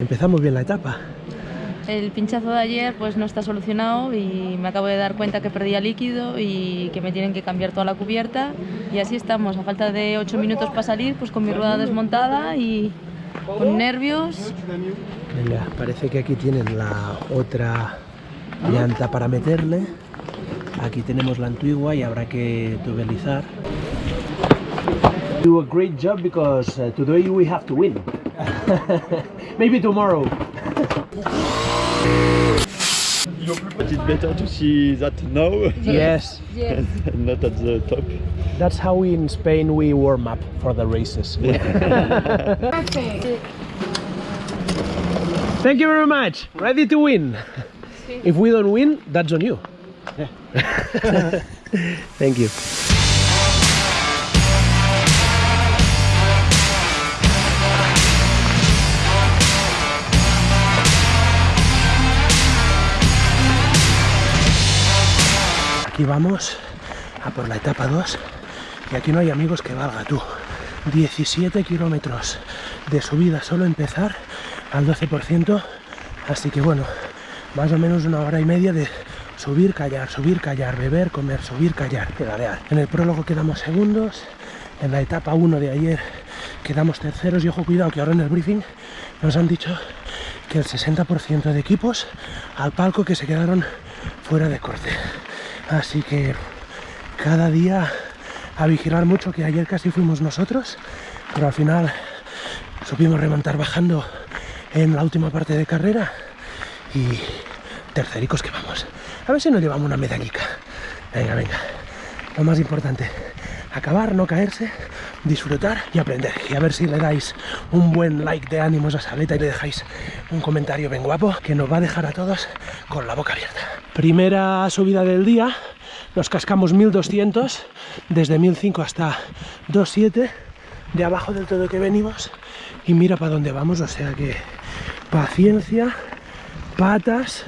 Empezamos bien la etapa. El pinchazo de ayer pues no está solucionado y me acabo de dar cuenta que perdía líquido y que me tienen que cambiar toda la cubierta y así estamos, a falta de 8 minutos para salir, pues con mi rueda desmontada y con nervios. Venga, parece que aquí tienen la otra llanta para meterle. Aquí tenemos la antigua y habrá que tubelizar. Do a great job because uh, today we have to win. Maybe tomorrow. But it's better to see that now Yes, Yes. not at the top. that's how we in Spain we warm up for the races. Thank you very much. Ready to win. If we don't win, that's on you. Thank you. Aquí vamos a por la etapa 2 y aquí no hay amigos que valga tú. 17 kilómetros de subida solo empezar al 12%, así que bueno, más o menos una hora y media de subir, callar, subir, callar, beber, comer, subir, callar, pedalear. En el prólogo quedamos segundos, en la etapa 1 de ayer quedamos terceros y ojo cuidado que ahora en el briefing nos han dicho que el 60% de equipos al palco que se quedaron fuera de corte. Así que cada día a vigilar mucho, que ayer casi fuimos nosotros, pero al final supimos remontar bajando en la última parte de carrera y tercericos que vamos. A ver si nos llevamos una medallica. Venga, venga. Lo más importante, acabar, no caerse, disfrutar y aprender. Y a ver si le dais un buen like de ánimos a Saleta y le dejáis un comentario bien guapo que nos va a dejar a todos con la boca abierta. Primera subida del día, nos cascamos 1200 desde 1005 hasta 27 de abajo del todo que venimos y mira para dónde vamos, o sea que paciencia, patas.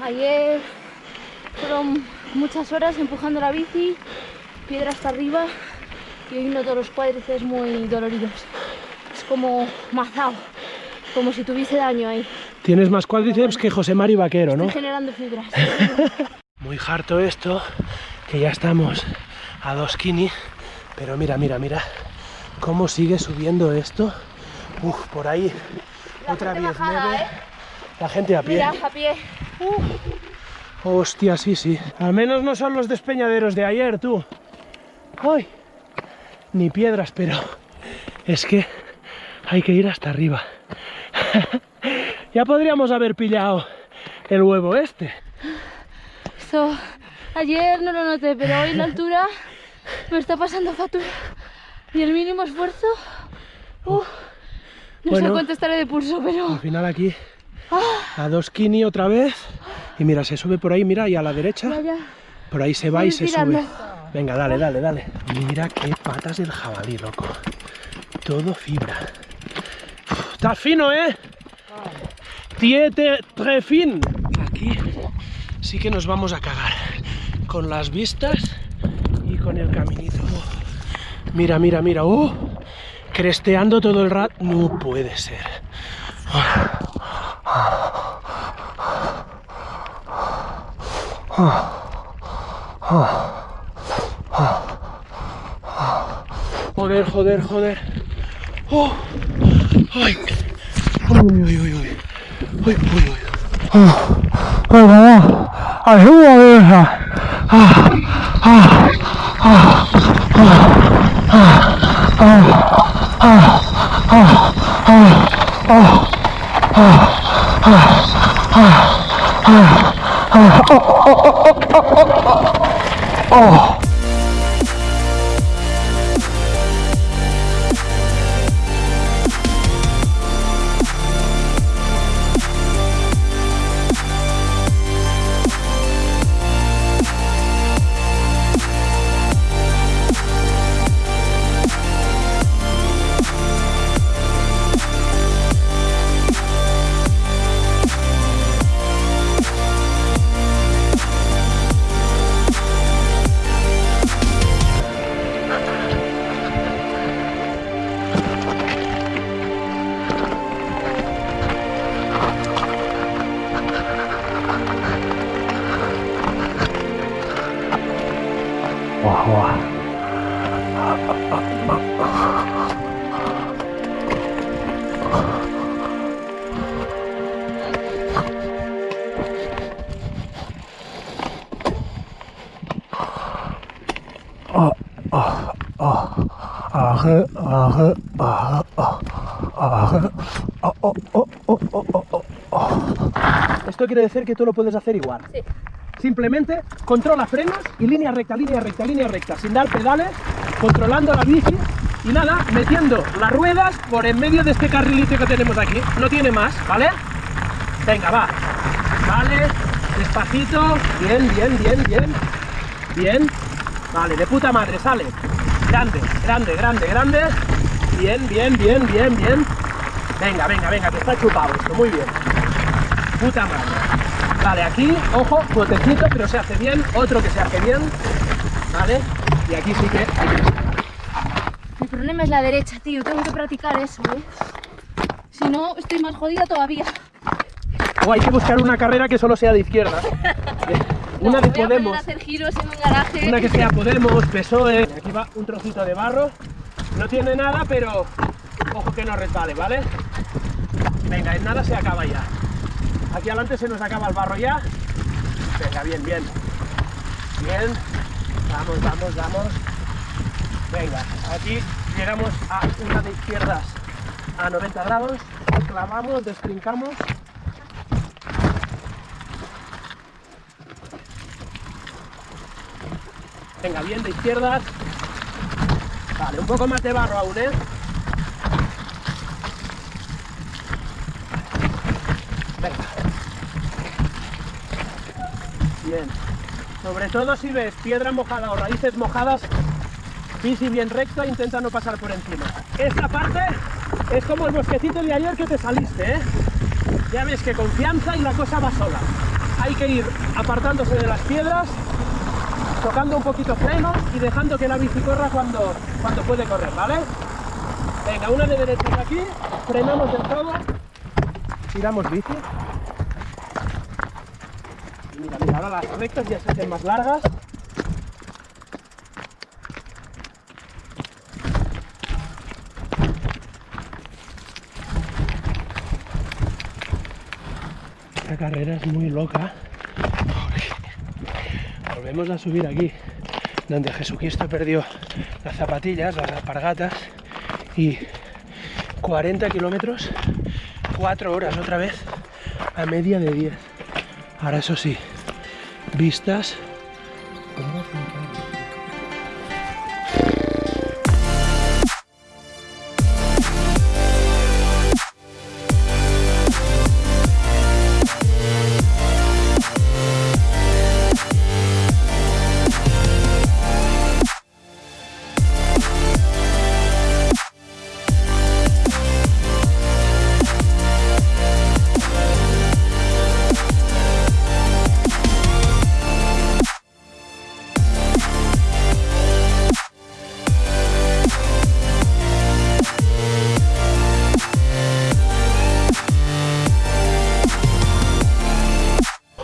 Ayer fueron muchas horas empujando la bici, piedra hasta arriba y hoy noto los cuádriceps muy doloridos. Es como mazao, como si tuviese daño ahí. Tienes más cuádriceps que José Mari Vaquero, ¿no? Estoy generando fibras. Muy harto esto, que ya estamos a dos kini, pero mira, mira, mira cómo sigue subiendo esto. Uf, por ahí otra vez bajada. ¿eh? La gente a pie. Mira, a pie. Hostia, sí, sí. Al menos no son los despeñaderos de ayer, tú. ¡Ay! Ni piedras, pero es que hay que ir hasta arriba. ya podríamos haber pillado el huevo este. Esto ayer no lo noté, pero hoy la altura me está pasando factura. Y el mínimo esfuerzo. no Bueno. sé cuánto estaré de pulso, Al pero. final aquí a dos kini otra vez. Y mira, se sube por ahí, mira, y a la derecha. Por ahí se va y se tirando. sube. Venga, dale, dale, dale. Mira qué patas del jabalí, loco. Todo fibra. Uf, Está fino, ¿eh? Tiete trefin. Aquí sí que nos vamos a cagar. Con las vistas y con el caminito. Mira, mira, mira. ¡Uh! Cresteando todo el rato. No puede ser. Joder, joder, joder. ¡Oh! ¡Ay! ¡Uy, uy, uy, uy! ¡Uy, uy, uy! ¡Ay, mamá! ¡Ayúdame, hija! ¡Ah! ¡Ah! ¡Ah! Esto quiere decir que tú lo puedes hacer igual. Sí. Simplemente controla frenos y línea recta, línea recta, línea recta, sin dar pedales, controlando la bici y nada, metiendo las ruedas por en medio de este carrilito que tenemos aquí. No tiene más, ¿vale? Venga, va. Vale, despacito. Bien, bien, bien, bien. Bien. Vale, de puta madre, sale. Grande, grande, grande, grande. Bien, bien, bien, bien, bien. Venga, venga, venga, que está chupado esto, muy bien. Puta madre. Vale, aquí, ojo, botecito, pero se hace bien. Otro que se hace bien. Vale. Y aquí sí que hay que Mi problema es la derecha, tío. Tengo que practicar eso, ¿eh? Si no, estoy más jodida todavía. O hay que buscar una carrera que solo sea de izquierda. Una No, de Podemos. a hacer giros en un garaje. Una que sea Podemos, PSOE. Aquí va un trocito de barro. No tiene nada, pero ojo que no resbale, ¿vale? Venga, en nada se acaba ya. Aquí adelante se nos acaba el barro ya. Venga, bien, bien. Bien. Vamos, vamos, vamos. Venga, aquí llegamos a una de izquierdas a 90 grados. Clavamos, desprincamos. Venga, bien de izquierdas. Vale, un poco más de barro aún, ¿eh? Venga. Sobre todo si ves piedra mojada o raíces mojadas, bici bien recta, intenta no pasar por encima. Esta parte es como el bosquecito de ayer que te saliste, ¿eh? Ya ves que confianza y la cosa va sola. Hay que ir apartándose de las piedras tocando un poquito freno y dejando que la bici corra cuando, cuando puede correr, ¿vale? Venga, una de derecha de aquí, frenamos del todo, tiramos bici. Ahora las rectas ya se hacen más largas. Esta carrera es muy loca. Volvemos a subir aquí, donde Jesucristo perdió las zapatillas, las alpargatas, y 40 kilómetros, 4 horas otra vez, a media de 10. Ahora eso sí, vistas.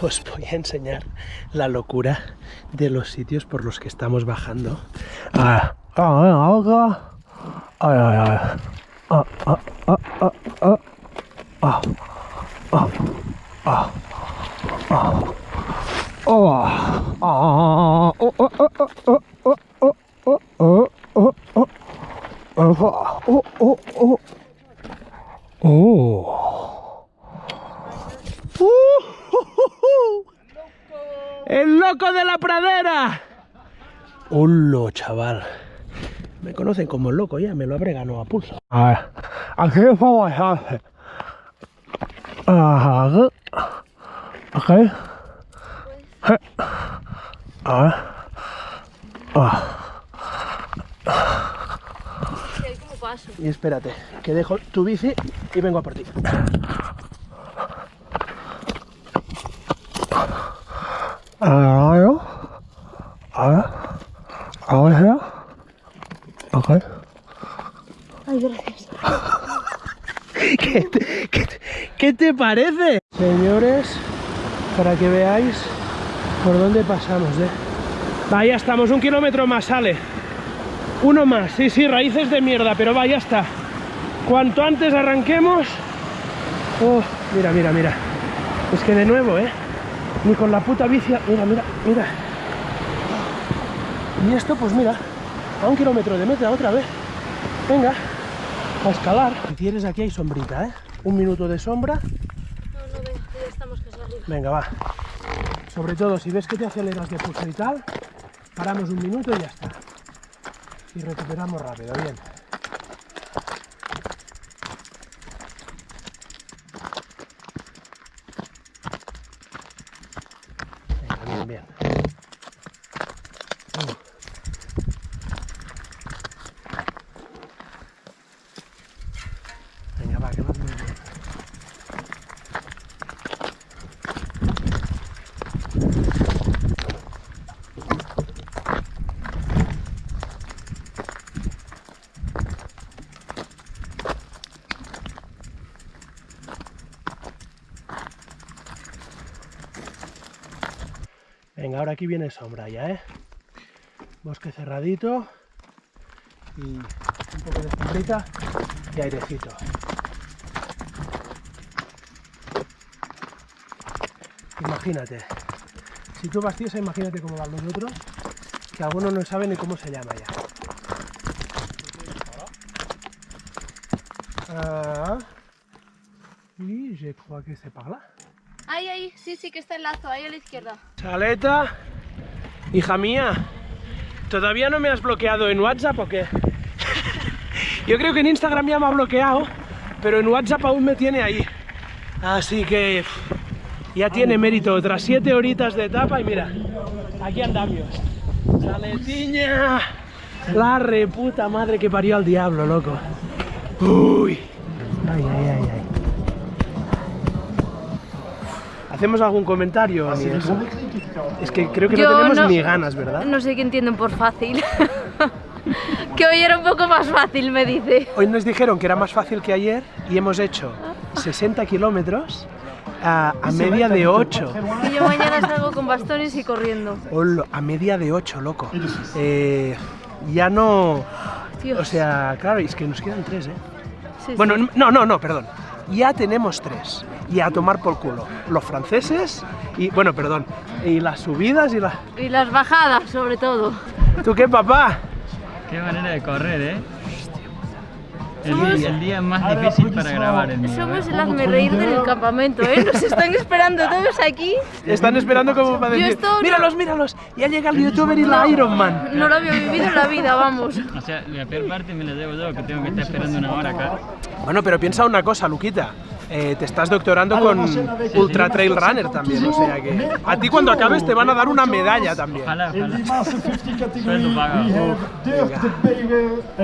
Os voy a enseñar la locura de los sitios por los que estamos bajando. Ah, ah, ah, loco de la pradera! ¡Hola, chaval! Me conocen como el loco ya, me lo habré ganado a pulso. A ver, aquí vamos a hacer. Ajá. Ok. A ver. Ah. Y espérate, que dejo tu bici y vengo a por ti. A ver, a ver, a ver, ok. Ay, gracias. ¿Qué te, qué te- qué te parece? Señores, para que veáis por dónde pasamos, ¿eh? Va, ya estamos, un kilómetro más sale. Uno más, sí, sí, raíces de mierda, pero va, ya está. Cuanto antes arranquemos... Oh, mira, mira, mira. Es que de nuevo, ¿eh? Ni con la puta bici... Mira, mira, mira. Y esto, pues mira, a un kilómetro de meta otra vez. Venga, a escalar. Si quieres, aquí hay sombrita, ¿eh? Un minuto de sombra. No, no, venga, ya estamos casi arriba. Venga, va. Sobre todo, si ves que te aceleras de pulso y tal, paramos un minuto y ya está. Y recuperamos rápido, bien. Venga, bien, bien. Uh. Venga, va, que vas muy bien. Venga, ahora aquí viene sombra ya, ¿eh? Bosque cerradito y un poco de sombrita y airecito. Imagínate, si tú vas tiesa, imagínate cómo van los otros, que algunos no saben ni cómo se llama ya. Ah, y je crois que c'est par là. Ahí, ahí, sí, sí, que está el lazo, ahí a la izquierda. Saleta, hija mía, ¿todavía no me has bloqueado en WhatsApp o qué? Yo creo que en Instagram ya me ha bloqueado, pero en WhatsApp aún me tiene ahí. Así que ya tiene mérito otras siete horitas de etapa y mira, aquí andamos. Saletiña, la reputa madre que parió al diablo, loco. Uy, ay, ay, ¿Hacemos algún comentario? ni eso? Es que creo que no Yo tenemos no- ni ganas, ¿verdad? No sé qué entienden por fácil. que hoy era un poco más fácil, me dice. Hoy nos dijeron que era más fácil que ayer y hemos hecho 60 kilómetros a, a media de 8. Y yo mañana salgo con bastones y corriendo. Hola, a media de 8, loco. Eh, ya no... Dios. O sea, claro, es que nos quedan tres, ¿eh? Sí, sí. Bueno, no, no, no, perdón. Ya tenemos tres. Y a tomar por culo. Los franceses y... Bueno, perdón. Y las subidas y las... Y las bajadas, sobre todo. ¿Tú qué, papá? Qué manera de correr, ¿eh? El, el día más difícil para grabar el mío. Somos el hazme reír del campamento, ¿eh? Nos están esperando todos aquí. Están esperando como para decir... esto no- Míralos, míralos. Ya llega el youtuber y la Iron Man. No lo había vivido en la vida, vamos. O sea, la peor parte me la llevo yo, que tengo que estar esperando una hora acá. Bueno, pero piensa una cosa, Luquita. Eh, te estás doctorando con Ultra Trail Runner también, o sea que a ti cuando acabes te van a dar una medalla también. Ojalá, In ojalá.